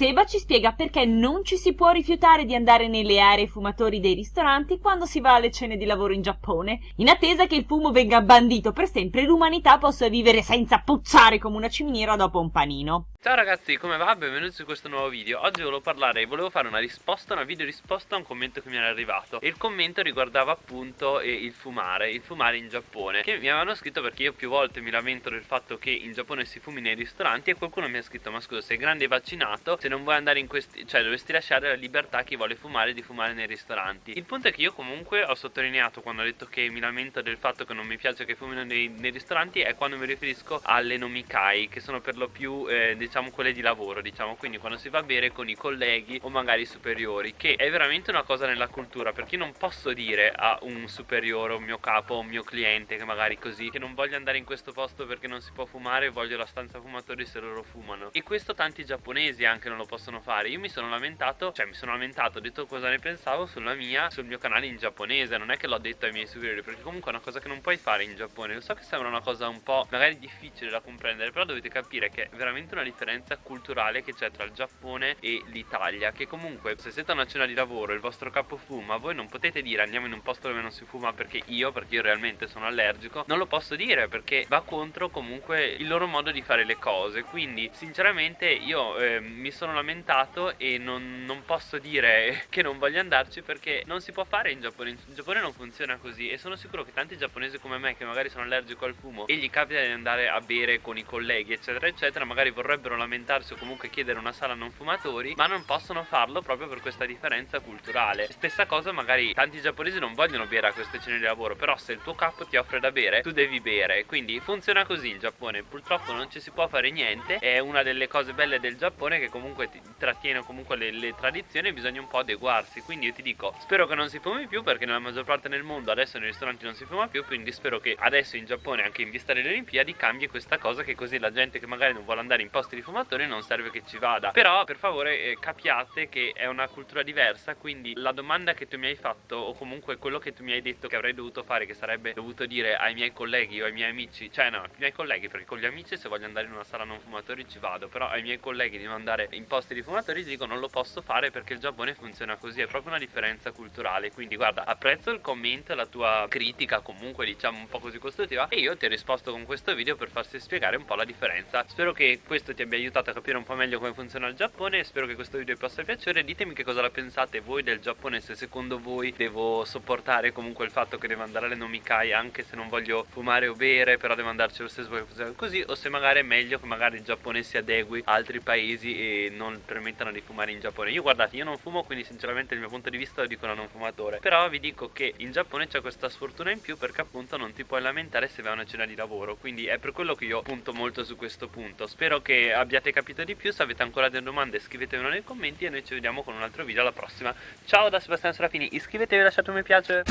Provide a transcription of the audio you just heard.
Seba ci spiega perché non ci si può rifiutare di andare nelle aree fumatori dei ristoranti quando si va alle cene di lavoro in Giappone, in attesa che il fumo venga bandito per sempre e l'umanità possa vivere senza puzzare come una ciminiera dopo un panino. Ciao ragazzi, come va? Benvenuti su questo nuovo video Oggi volevo parlare, volevo fare una risposta, una video risposta a un commento che mi era arrivato E il commento riguardava appunto eh, il fumare, il fumare in Giappone Che mi avevano scritto perché io più volte mi lamento del fatto che in Giappone si fumi nei ristoranti E qualcuno mi ha scritto, ma scusa, sei grande e vaccinato Se non vuoi andare in questi, cioè dovresti lasciare la libertà a chi vuole fumare di fumare nei ristoranti. Il punto è che io comunque ho sottolineato quando ho detto che mi lamento del fatto che non mi piace che fumino nei, nei ristoranti È quando mi riferisco alle nomikai, che sono per lo più, eh, diciamo, quelle di lavoro diciamo. Quindi quando si va a bere con i colleghi o magari i superiori che è veramente una cosa nella cultura perché io non posso dire a un superiore, un mio capo, un mio cliente che magari così che non voglio andare in questo posto perché non si può fumare voglio la stanza fumatori se loro fumano. E questo tanti giapponesi anche non lo possono fare. Io mi sono lamentato cioè mi sono lamentato ho detto cosa ne pensavo sulla mia sul mio canale in giapponese. Non è che l'ho detto ai miei superiori perché comunque è una cosa che non puoi fare in Giappone. Lo so che sembra una cosa un po' magari difficile da comprendere però dovete capire che è veramente una differenza culturale che c'è tra il Giappone e l'Italia che comunque se siete a una cena di lavoro il vostro capo fuma voi non potete dire andiamo in un posto dove non si fuma perché io perché io realmente sono allergico non lo posso dire perché va contro comunque il loro modo di fare le cose. Quindi sinceramente io eh, mi sono lamentato e non, non posso dire che non voglio andarci perché non si può fare in Giappone. In Giappone non funziona così e sono sicuro che tanti giapponesi come me che magari sono allergico al fumo e gli capita di andare a bere con i colleghi eccetera eccetera magari vorrebbero lamentarsi o comunque chiedere una sala non fumatori ma non possono farlo proprio per questa differenza culturale. Stessa cosa magari tanti giapponesi non vogliono bere a queste cene di lavoro però se il tuo capo ti offre da bere tu devi bere. Quindi funziona così il Giappone. Purtroppo non ci si può fare niente. È una delle cose belle del Giappone che comunque ti trattiene comunque le, le tradizioni bisogna un po' adeguarsi. Quindi io ti dico spero che non si fumi più perché nella maggior parte del mondo adesso nei ristoranti non si fuma più quindi spero che adesso in Giappone anche in vista delle Olimpiadi cambi questa cosa che così la gente che magari non vuole andare in posti di fumatori non serve che ci vada. Però per favore eh, capiate che è una cultura diversa quindi la domanda che tu mi hai fatto o comunque quello che tu mi hai detto che avrei dovuto fare che sarebbe dovuto dire ai miei colleghi o ai miei amici cioè no ai miei colleghi perché con gli amici se voglio andare in una sala non fumatori ci vado però ai miei colleghi di andare in posti di fumatori dico non lo posso fare perché il Giappone funziona così è proprio una differenza culturale. Quindi guarda apprezzo il commento la tua critica comunque diciamo un po' così costruttiva e io ti ho risposto con questo video per farti spiegare un po' la differenza. Spero che questo ti abbia aiutato a capire un po' meglio come funziona il Giappone spero che questo video vi possa piacere. Ditemi che cosa la pensate voi del Giappone se secondo voi devo sopportare comunque il fatto che devo andare alle nomikai anche se non voglio fumare o bere però devo andarci lo stesso perché funziona così o se magari è meglio che magari il Giappone si adegui a altri paesi e non permettano di fumare in Giappone. Io guardate io non fumo quindi sinceramente il mio punto di vista lo dico da non fumatore. Però vi dico che in Giappone c'è questa sfortuna in più perché appunto non ti puoi lamentare se vai a una cena di lavoro. Quindi è per quello che io punto molto su questo punto. Spero che abbiate capito di più. Se avete ancora delle domande scrivetemelo nei commenti e noi ci vediamo con un altro video alla prossima. Ciao da Sebastiano Serafini. Iscrivetevi e lasciate un mi piace